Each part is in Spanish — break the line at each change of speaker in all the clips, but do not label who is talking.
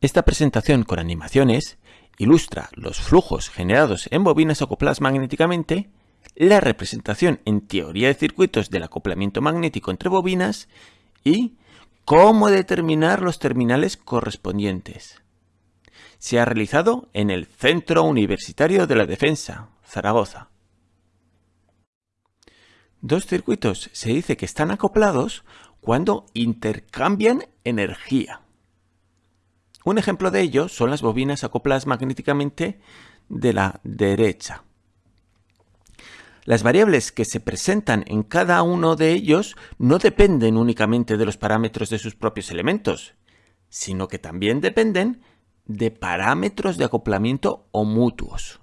Esta presentación con animaciones ilustra los flujos generados en bobinas acopladas magnéticamente, la representación en teoría de circuitos del acoplamiento magnético entre bobinas y cómo determinar los terminales correspondientes. Se ha realizado en el Centro Universitario de la Defensa, Zaragoza. Dos circuitos se dice que están acoplados cuando intercambian energía. Un ejemplo de ello son las bobinas acopladas magnéticamente de la derecha. Las variables que se presentan en cada uno de ellos no dependen únicamente de los parámetros de sus propios elementos, sino que también dependen de parámetros de acoplamiento o mutuos.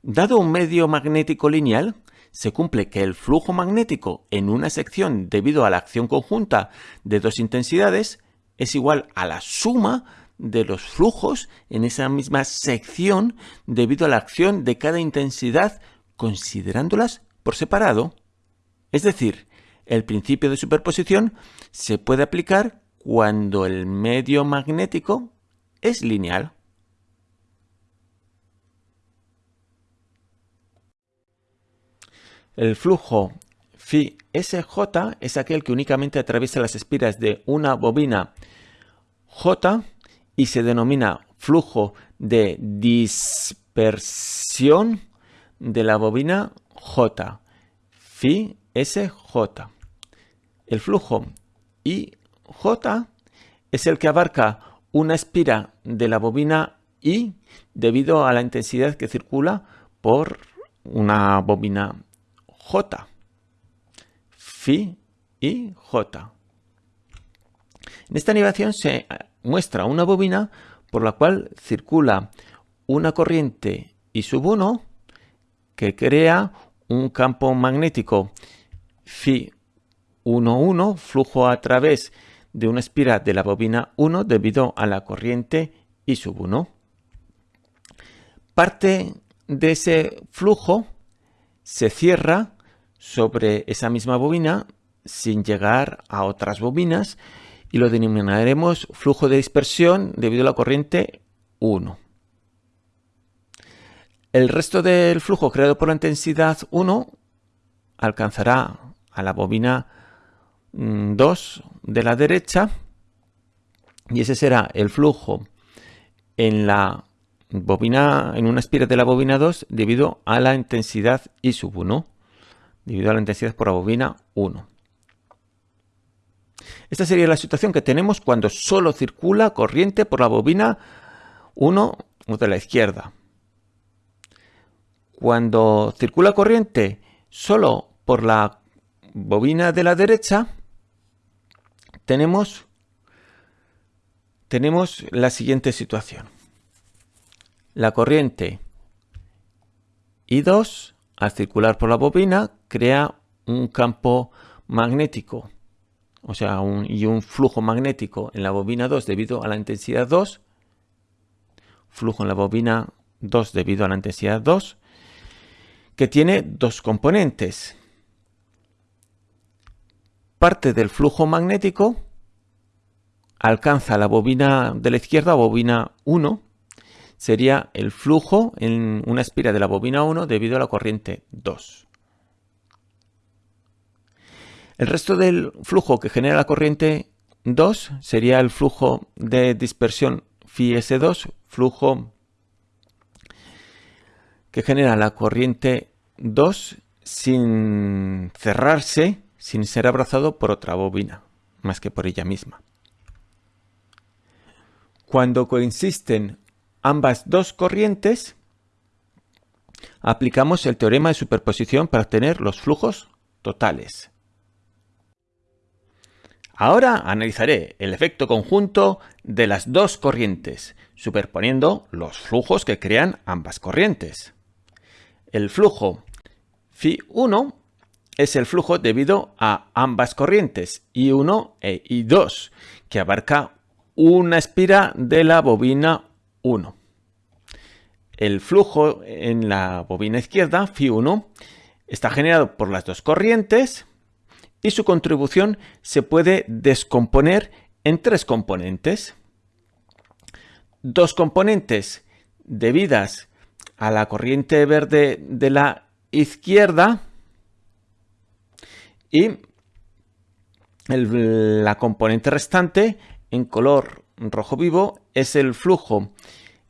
Dado un medio magnético lineal, se cumple que el flujo magnético en una sección debido a la acción conjunta de dos intensidades es igual a la suma de los flujos en esa misma sección debido a la acción de cada intensidad considerándolas por separado. Es decir, el principio de superposición se puede aplicar cuando el medio magnético es lineal. El flujo phi SJ es aquel que únicamente atraviesa las espiras de una bobina J y se denomina flujo de dispersión de la bobina J, phi SJ. El flujo IJ es el que abarca una espira de la bobina I debido a la intensidad que circula por una bobina J. Phi y J. En esta animación se muestra una bobina por la cual circula una corriente I sub 1 que crea un campo magnético phi 1,1, flujo a través de una espira de la bobina 1 debido a la corriente I sub 1. Parte de ese flujo se cierra sobre esa misma bobina sin llegar a otras bobinas y lo denominaremos flujo de dispersión debido a la corriente 1. El resto del flujo creado por la intensidad 1 alcanzará a la bobina 2 mm, de la derecha y ese será el flujo en la bobina en una espira de la bobina 2 debido a la intensidad I sub 1 debido a la intensidad por la bobina 1. Esta sería la situación que tenemos cuando solo circula corriente por la bobina 1 de la izquierda. Cuando circula corriente solo por la bobina de la derecha, tenemos, tenemos la siguiente situación. La corriente I2 al circular por la bobina crea un campo magnético o sea, un, y un flujo magnético en la bobina 2 debido a la intensidad 2, flujo en la bobina 2 debido a la intensidad 2, que tiene dos componentes. Parte del flujo magnético alcanza la bobina de la izquierda, bobina 1, sería el flujo en una espira de la bobina 1 debido a la corriente 2. El resto del flujo que genera la corriente 2 sería el flujo de dispersión phi S2, flujo que genera la corriente 2 sin cerrarse, sin ser abrazado por otra bobina, más que por ella misma. Cuando coinciden ambas dos corrientes, aplicamos el teorema de superposición para obtener los flujos totales. Ahora analizaré el efecto conjunto de las dos corrientes, superponiendo los flujos que crean ambas corrientes. El flujo Φ1 es el flujo debido a ambas corrientes, I1 e I2, que abarca una espira de la bobina 1. El flujo en la bobina izquierda, Φ1, está generado por las dos corrientes, y su contribución se puede descomponer en tres componentes. dos componentes debidas a la corriente verde de la izquierda y la componente restante en color rojo vivo es el flujo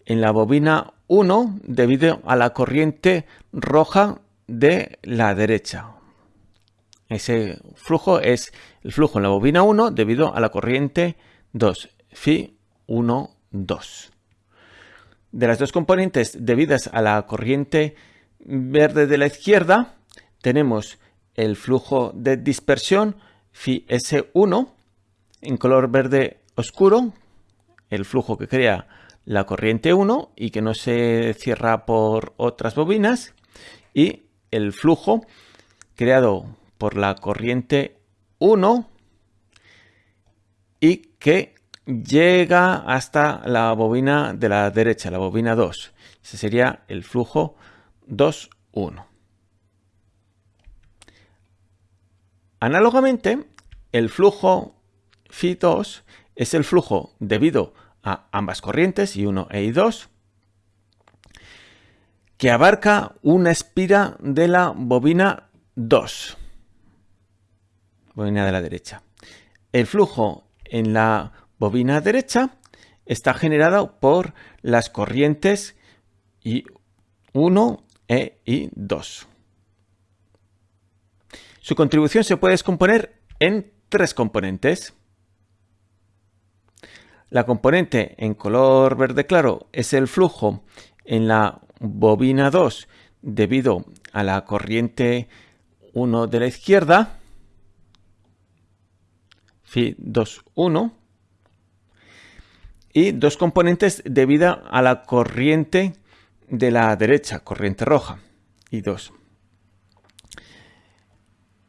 en la bobina 1 debido a la corriente roja de la derecha. Ese flujo es el flujo en la bobina 1 debido a la corriente 2, Fi 1, 2. De las dos componentes debidas a la corriente verde de la izquierda, tenemos el flujo de dispersión Fi S1 en color verde oscuro, el flujo que crea la corriente 1 y que no se cierra por otras bobinas, y el flujo creado por la corriente 1 y que llega hasta la bobina de la derecha, la bobina 2. Ese sería el flujo 2, 1. Análogamente, el flujo Φ2 es el flujo debido a ambas corrientes, I1 e I2, que abarca una espira de la bobina 2, bobina de la derecha. El flujo en la bobina derecha está generado por las corrientes I1 e I2. Su contribución se puede descomponer en tres componentes. La componente en color verde claro es el flujo en la bobina 2 debido a la corriente 1 de la izquierda, Fi 2, 1, y dos componentes debido a la corriente de la derecha, corriente roja, y 2.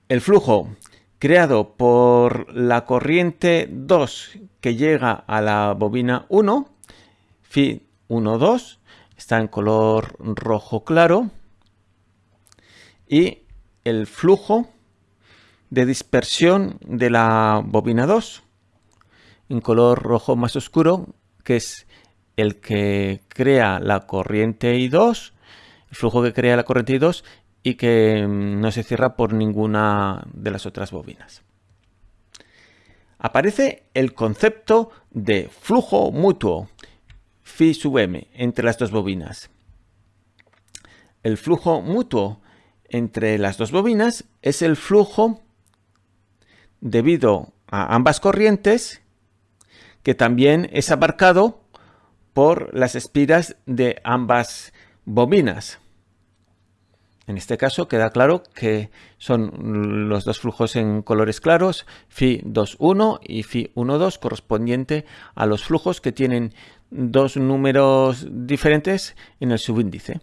El flujo creado por la corriente 2 que llega a la bobina 1, Fi 1, 2, está en color rojo claro, y el flujo de dispersión de la bobina 2 en color rojo más oscuro, que es el que crea la corriente I2, el flujo que crea la corriente I2 y que mm, no se cierra por ninguna de las otras bobinas. Aparece el concepto de flujo mutuo, phi sub m, entre las dos bobinas. El flujo mutuo entre las dos bobinas es el flujo debido a ambas corrientes que también es abarcado por las espiras de ambas bobinas. En este caso queda claro que son los dos flujos en colores claros, Fi 2.1 y Fi 1.2, correspondiente a los flujos que tienen dos números diferentes en el subíndice.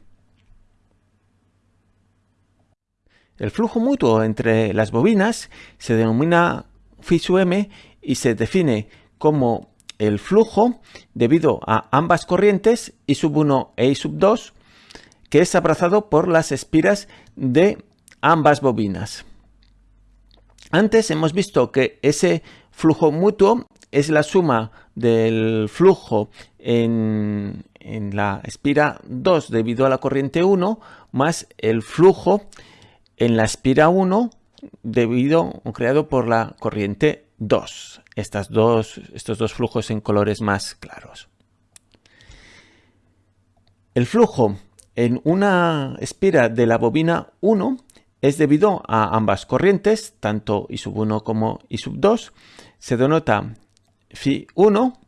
El flujo mutuo entre las bobinas se denomina sub m y se define como el flujo debido a ambas corrientes I sub 1 e I sub 2 que es abrazado por las espiras de ambas bobinas. Antes hemos visto que ese flujo mutuo es la suma del flujo en, la espira 2 debido a la corriente 1 más el flujo en la espira 1 debido o creado por la corriente 2. Estas dos, estos dos flujos en colores más claros. El flujo en una espira de la bobina 1 es debido a ambas corrientes, tanto I sub 1 como I sub 2. Se denota Φ 1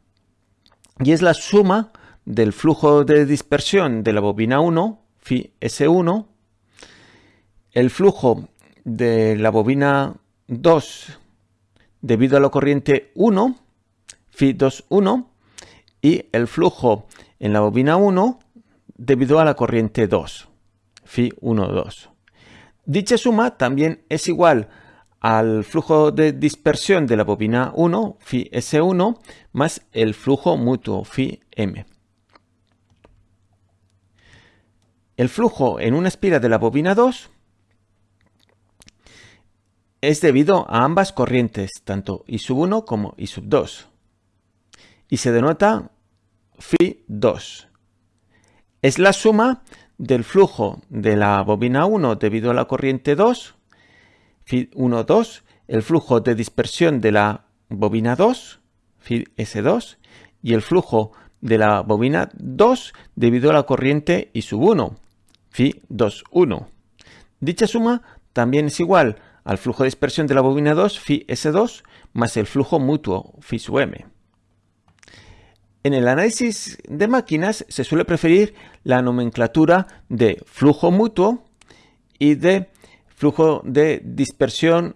y es la suma del flujo de dispersión de la bobina 1, Φ S1, el flujo de la bobina 2 debido a la corriente 1, Φ 2, 1, y el flujo en la bobina 1 debido a la corriente 2, Fi 1, 2. Dicha suma también es igual al flujo de dispersión de la bobina 1, Fi S1, más el flujo mutuo, Fi M. El flujo en una espira de la bobina 2 es debido a ambas corrientes, tanto I sub 1 como I sub 2, y se denota phi 2. Es la suma del flujo de la bobina 1 debido a la corriente 2, phi 1, 2, el flujo de dispersión de la bobina 2, phi S2, y el flujo de la bobina 2 debido a la corriente I sub 1, phi 2, 1. Dicha suma también es igual al flujo de dispersión de la bobina 2, phi S2, más el flujo mutuo, phi sub m. En el análisis de máquinas se suele preferir la nomenclatura de flujo mutuo y de flujo de dispersión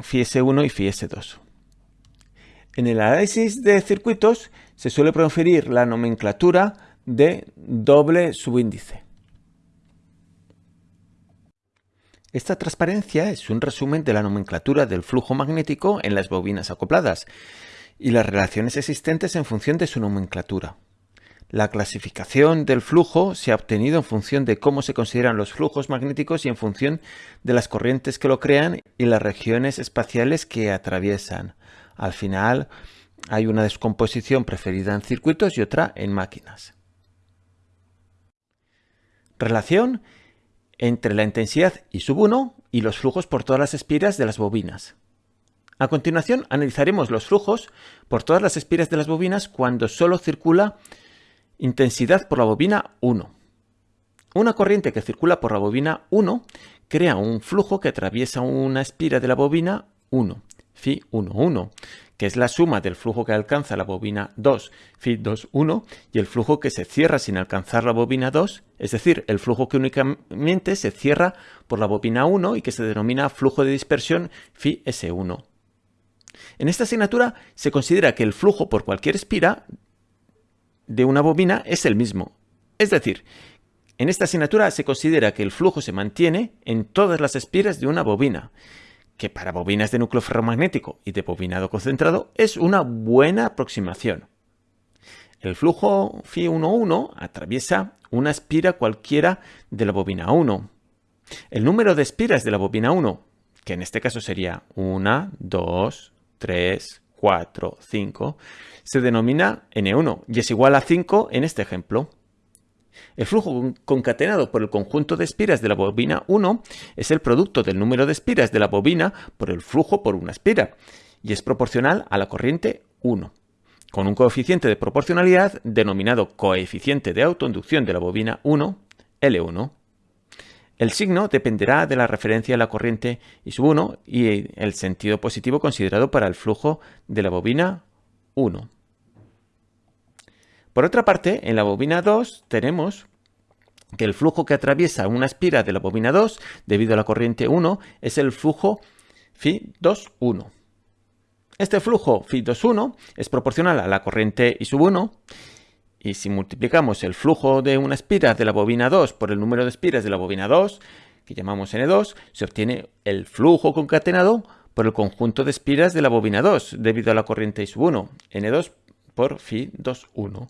phi S1 y phi S2. En el análisis de circuitos se suele preferir la nomenclatura de doble subíndice. Esta transparencia es un resumen de la nomenclatura del flujo magnético en las bobinas acopladas y las relaciones existentes en función de su nomenclatura. La clasificación del flujo se ha obtenido en función de cómo se consideran los flujos magnéticos y en función de las corrientes que lo crean y las regiones espaciales que atraviesan. Al final hay una descomposición preferida en circuitos y otra en máquinas. Relación entre la intensidad I sub 1 y los flujos por todas las espiras de las bobinas. A continuación analizaremos los flujos por todas las espiras de las bobinas cuando solo circula intensidad por la bobina 1. Una corriente que circula por la bobina 1 crea un flujo que atraviesa una espira de la bobina 1, phi 1, 1, que es la suma del flujo que alcanza la bobina 2, phi 2, 1, y el flujo que se cierra sin alcanzar la bobina 2, es decir, el flujo que únicamente se cierra por la bobina 1 y que se denomina flujo de dispersión phi S1. En esta asignatura se considera que el flujo por cualquier espira de una bobina es el mismo. Es decir, en esta asignatura se considera que el flujo se mantiene en todas las espiras de una bobina, que para bobinas de núcleo ferromagnético y de bobinado concentrado es una buena aproximación. El flujo Φ 11 atraviesa una espira cualquiera de la bobina 1. El número de espiras de la bobina 1, que en este caso sería 1, 2, 3, 4, 5, se denomina N1 y es igual a 5 en este ejemplo. El flujo concatenado por el conjunto de espiras de la bobina 1 es el producto del número de espiras de la bobina por el flujo por una espira y es proporcional a la corriente 1, con un coeficiente de proporcionalidad denominado coeficiente de autoinducción de la bobina 1, L1. El signo dependerá de la referencia a la corriente I sub 1 y el sentido positivo considerado para el flujo de la bobina 1. Por otra parte, en la bobina 2 tenemos que el flujo que atraviesa una espira de la bobina 2 debido a la corriente 1 es el flujo Φ2,1. Este flujo Φ2,1 es proporcional a la corriente I sub 1 y si multiplicamos el flujo de una espira de la bobina 2 por el número de espiras de la bobina 2, que llamamos N2, se obtiene el flujo concatenado por el conjunto de espiras de la bobina 2 debido a la corriente I sub 1, N2 por Φ 2, 1.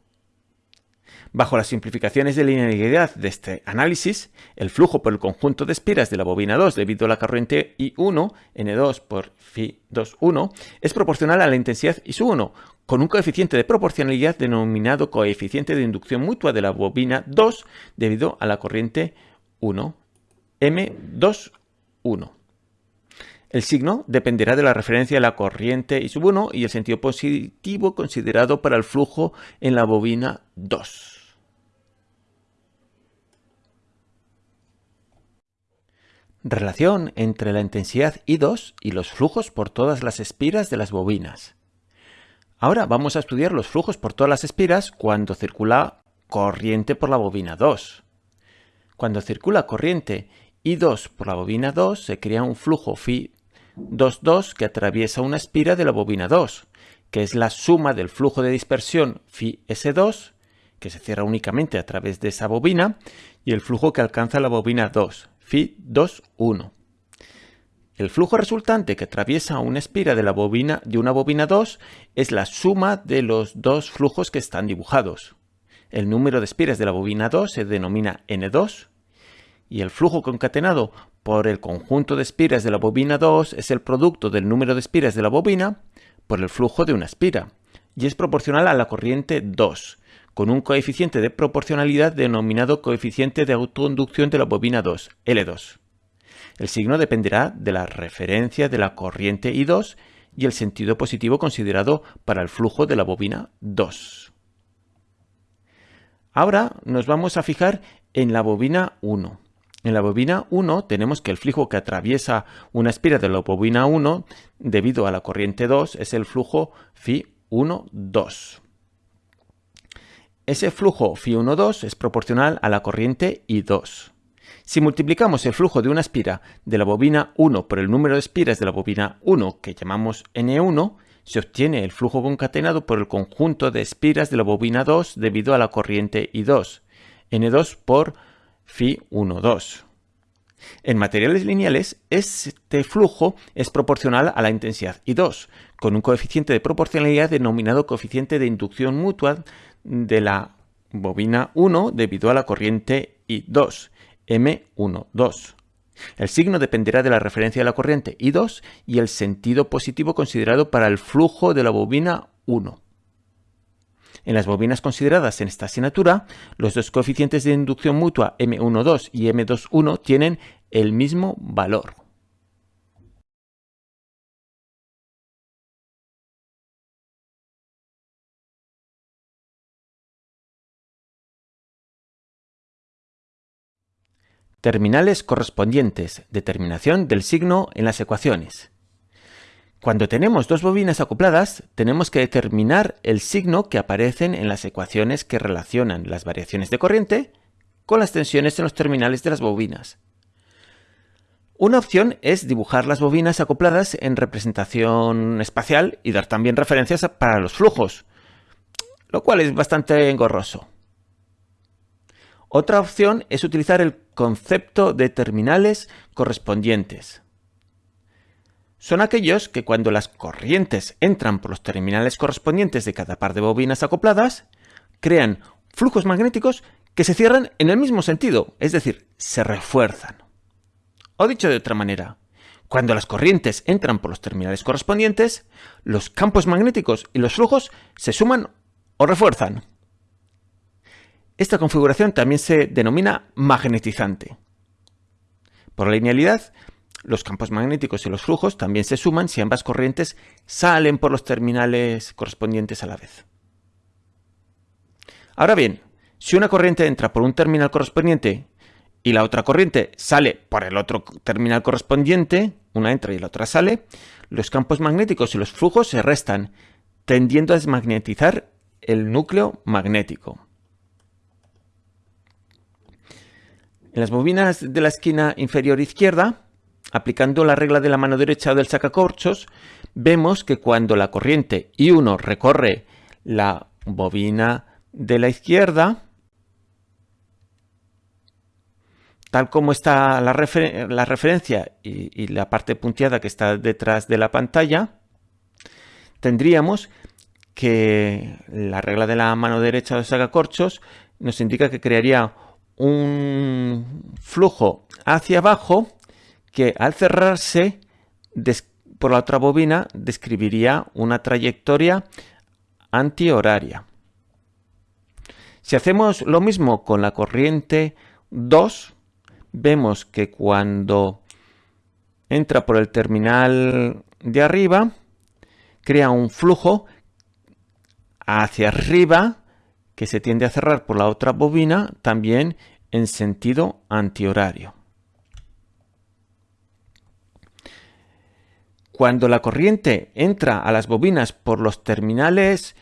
Bajo las simplificaciones de linealidad de este análisis, el flujo por el conjunto de espiras de la bobina 2 debido a la corriente I1, N2 por Φ 2, 1, es proporcional a la intensidad I sub 1, con un coeficiente de proporcionalidad denominado coeficiente de inducción mutua de la bobina 2 debido a la corriente 1, M2, 1. El signo dependerá de la referencia a la corriente I sub 1 y el sentido positivo considerado para el flujo en la bobina 2. Relación entre la intensidad I2 y los flujos por todas las espiras de las bobinas. Ahora vamos a estudiar los flujos por todas las espiras cuando circula corriente por la bobina 2. Cuando circula corriente I2 por la bobina 2 se crea un flujo Φ 2,2 que atraviesa una espira de la bobina 2, que es la suma del flujo de dispersión Φ S2, que se cierra únicamente a través de esa bobina, y el flujo que alcanza la bobina 2, Φ 2,1. El flujo resultante que atraviesa una espira de una bobina 2 es la suma de los dos flujos que están dibujados. El número de espiras de la bobina 2 se denomina N2 y el flujo concatenado por el conjunto de espiras de la bobina 2 es el producto del número de espiras de la bobina por el flujo de una espira y es proporcional a la corriente 2, con un coeficiente de proporcionalidad denominado coeficiente de autoinducción de la bobina 2, L2. El signo dependerá de la referencia de la corriente I2 y el sentido positivo considerado para el flujo de la bobina 2. Ahora nos vamos a fijar en la bobina 1. En la bobina 1 tenemos que el flujo que atraviesa una espira de la bobina 1 debido a la corriente 2 es el flujo Φ1, 2. Ese flujo Φ1, 2 es proporcional a la corriente I2. Si multiplicamos el flujo de una espira de la bobina 1 por el número de espiras de la bobina 1, que llamamos N1, se obtiene el flujo concatenado por el conjunto de espiras de la bobina 2 debido a la corriente I2, N2 por Φ1, 2. En materiales lineales, este flujo es proporcional a la intensidad I2, con un coeficiente de proporcionalidad denominado coeficiente de inducción mutua de la bobina 1 debido a la corriente I2, M12. El signo dependerá de la referencia de la corriente I2 y el sentido positivo considerado para el flujo de la bobina 1. En las bobinas consideradas en esta asignatura, los dos coeficientes de inducción mutua M12 y M21 tienen el mismo valor. Terminales correspondientes. Determinación del signo en las ecuaciones. Cuando tenemos dos bobinas acopladas, tenemos que determinar el signo que aparecen en las ecuaciones que relacionan las variaciones de corriente con las tensiones en los terminales de las bobinas. Una opción es dibujar las bobinas acopladas en representación espacial y dar también referencias para los flujos, lo cual es bastante engorroso. Otra opción es utilizar el concepto de terminales correspondientes. Son aquellos que cuando las corrientes entran por los terminales correspondientes de cada par de bobinas acopladas, crean flujos magnéticos que se cierran en el mismo sentido, es decir, se refuerzan. O dicho de otra manera, cuando las corrientes entran por los terminales correspondientes, los campos magnéticos y los flujos se suman o refuerzan. Esta configuración también se denomina magnetizante. Por linealidad, los campos magnéticos y los flujos también se suman si ambas corrientes salen por los terminales correspondientes a la vez. Ahora bien, si una corriente entra por un terminal correspondiente y la otra corriente sale por el otro terminal correspondiente, una entra y la otra sale, los campos magnéticos y los flujos se restan, tendiendo a desmagnetizar el núcleo magnético. En las bobinas de la esquina inferior izquierda, aplicando la regla de la mano derecha del sacacorchos, vemos que cuando la corriente I1 recorre la bobina de la izquierda, tal como está la, referencia y, y, la parte punteada que está detrás de la pantalla, tendríamos que la regla de la mano derecha del sacacorchos nos indica que crearía un flujo hacia abajo que al cerrarse por la otra bobina describiría una trayectoria antihoraria. Si hacemos lo mismo con la corriente 2, vemos que cuando entra por el terminal de arriba, crea un flujo hacia arriba que se tiende a cerrar por la otra bobina también en sentido antihorario. Cuando la corriente entra a las bobinas por los terminales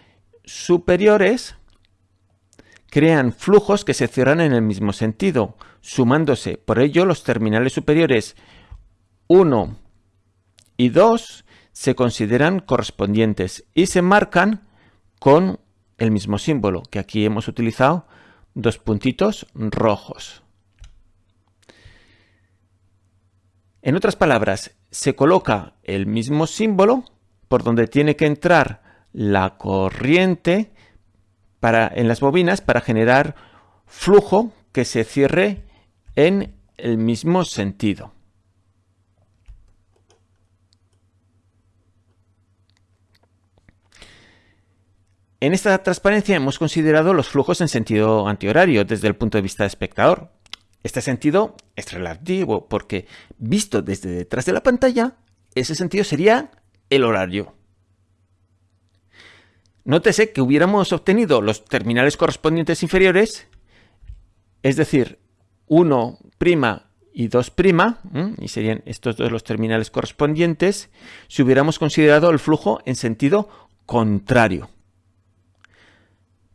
superiores, crean flujos que se cierran en el mismo sentido, sumándose. Por ello, los terminales superiores 1 y 2 se consideran correspondientes y se marcan con el mismo símbolo que aquí hemos utilizado dos puntitos rojos. En otras palabras, se coloca el mismo símbolo por donde tiene que entrar la corriente para, en las bobinas para generar flujo que se cierre en el mismo sentido. En esta transparencia hemos considerado los flujos en sentido antihorario desde el punto de vista del espectador. Este sentido es relativo porque, visto desde detrás de la pantalla, ese sentido sería el horario. Nótese que hubiéramos obtenido los terminales correspondientes inferiores, es decir, 1' y 2', y serían estos dos los terminales correspondientes, si hubiéramos considerado el flujo en sentido contrario.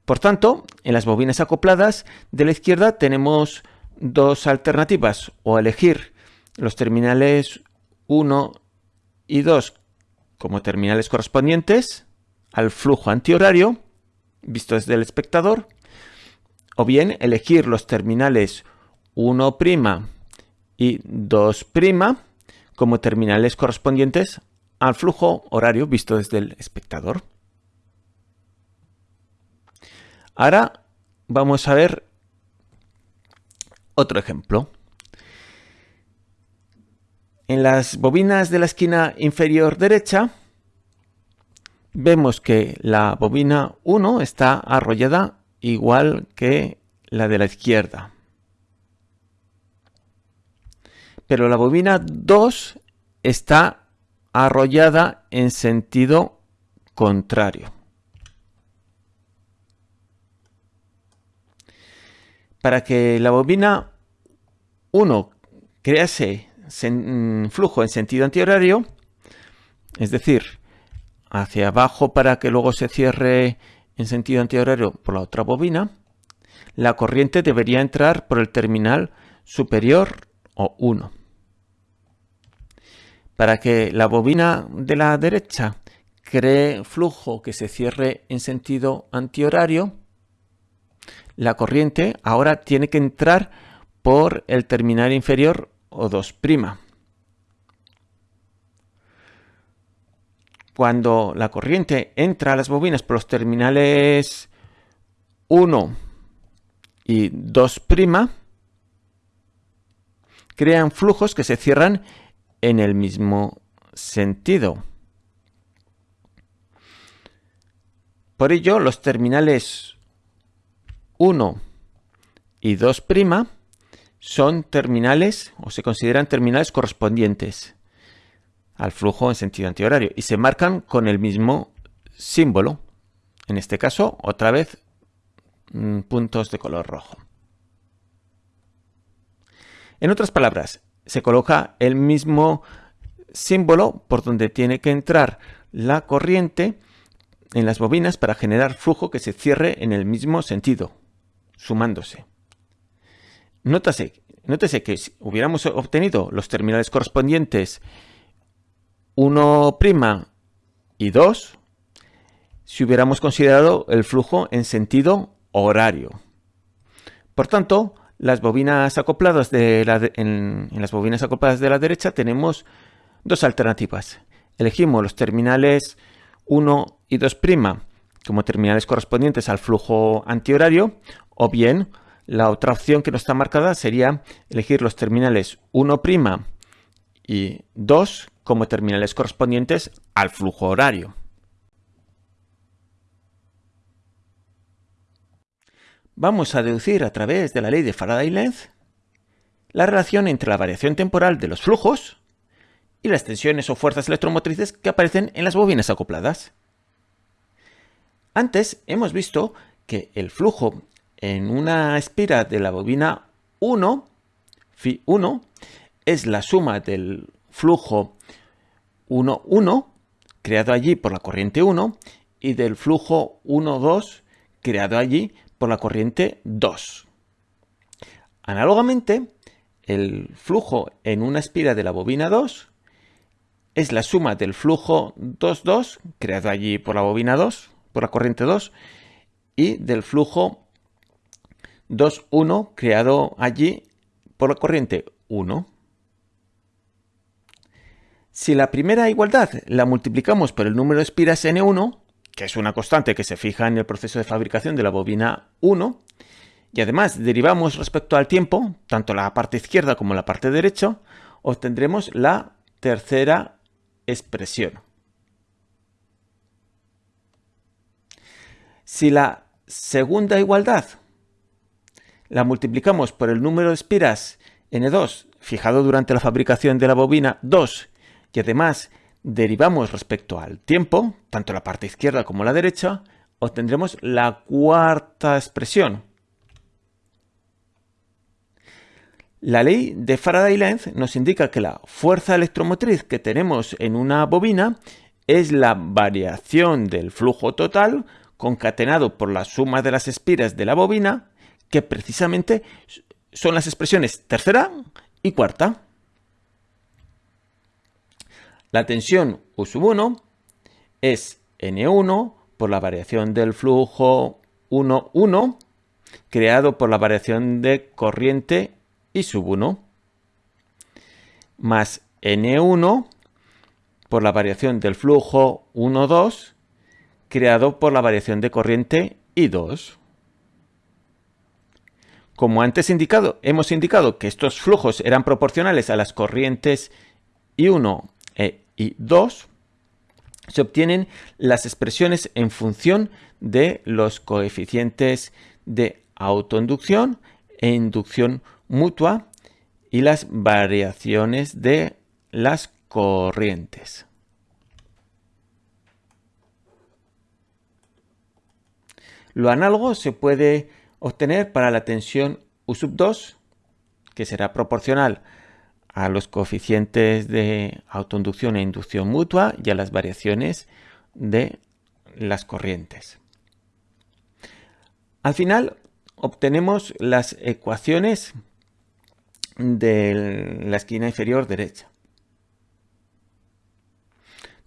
Por tanto, en las bobinas acopladas de la izquierda tenemos dos alternativas, o elegir los terminales 1 y 2 como terminales correspondientes al flujo antihorario, visto desde el espectador, o bien elegir los terminales 1' y 2' como terminales correspondientes al flujo horario visto desde el espectador. Ahora vamos a ver otro ejemplo. En las bobinas de la esquina inferior derecha vemos que la bobina 1 está arrollada igual que la de la izquierda. Pero la bobina 2 está arrollada en sentido contrario. Para que la bobina 1 crease mm, flujo en sentido antihorario, es decir, hacia abajo para que luego se cierre en sentido antihorario por la otra bobina, la corriente debería entrar por el terminal superior o 1. Para que la bobina de la derecha cree flujo que se cierre en sentido antihorario, la corriente ahora tiene que entrar por el terminal inferior o 2'. Cuando la corriente entra a las bobinas por los terminales 1 y 2', crean flujos que se cierran en el mismo sentido. Por ello, los terminales 1 y 2' son terminales o se consideran terminales correspondientes al flujo en sentido antihorario y se marcan con el mismo símbolo. En este caso, otra vez, mm, puntos de color rojo. En otras palabras, se coloca el mismo símbolo por donde tiene que entrar la corriente en las bobinas para generar flujo que se cierre en el mismo sentido, sumándose. Nótese que si hubiéramos obtenido los terminales correspondientes 1' y 2, si hubiéramos considerado el flujo en sentido horario. Por tanto, las bobinas acopladas de en, en las bobinas acopladas de la derecha tenemos dos alternativas. Elegimos los terminales 1 y 2' como terminales correspondientes al flujo antihorario o bien, la otra opción que no está marcada sería elegir los terminales 1' y 2 como terminales correspondientes al flujo horario. Vamos a deducir a través de la ley de Faraday-Lenz la relación entre la variación temporal de los flujos y las tensiones o fuerzas electromotrices que aparecen en las bobinas acopladas. Antes hemos visto que el flujo en una espira de la bobina 1, Φ 1, es la suma del flujo 1, 1, creado allí por la corriente 1, y del flujo 1, 2, creado allí por la corriente 2. Análogamente, el flujo en una espira de la bobina 2 es la suma del flujo 2, 2, creado allí por la bobina 2, por la corriente 2, y del flujo 2,1 creado allí por la corriente 1. Si la primera igualdad la multiplicamos por el número de espiras N1, que es una constante que se fija en el proceso de fabricación de la bobina 1, y además derivamos respecto al tiempo, tanto la parte izquierda como la parte derecha, obtendremos la tercera expresión. Si la segunda igualdad la multiplicamos por el número de espiras N2 fijado durante la fabricación de la bobina 2 y además derivamos respecto al tiempo, tanto la parte izquierda como la derecha, obtendremos la cuarta expresión. La ley de Faraday-Lenz nos indica que la fuerza electromotriz que tenemos en una bobina es la variación del flujo total concatenado por la suma de las espiras de la bobina, que precisamente son las expresiones tercera y cuarta. La tensión U sub 1 es N1 por la variación del flujo 1, 1, creado por la variación de corriente I sub 1, más N1 por la variación del flujo 1, 2, creado por la variación de corriente I2. Como antes indicado, hemos indicado que estos flujos eran proporcionales a las corrientes I1 e I2, se obtienen las expresiones en función de los coeficientes de autoinducción e inducción mutua y las variaciones de las corrientes. Lo análogo se puede obtener para la tensión U sub 2, que será proporcional a los coeficientes de autoinducción e inducción mutua y a las variaciones de las corrientes. Al final obtenemos las ecuaciones de la esquina inferior derecha,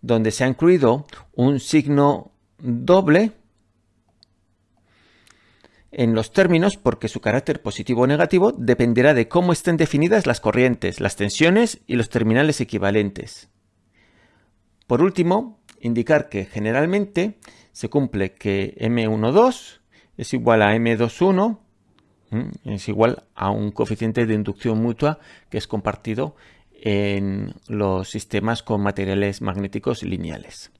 donde se ha incluido un signo doble en los términos porque su carácter positivo o negativo dependerá de cómo estén definidas las corrientes, las tensiones y los terminales equivalentes. Por último, indicar que generalmente se cumple que M12 es igual a M21 es igual a un coeficiente de inducción mutua que es compartido en los sistemas con materiales magnéticos lineales.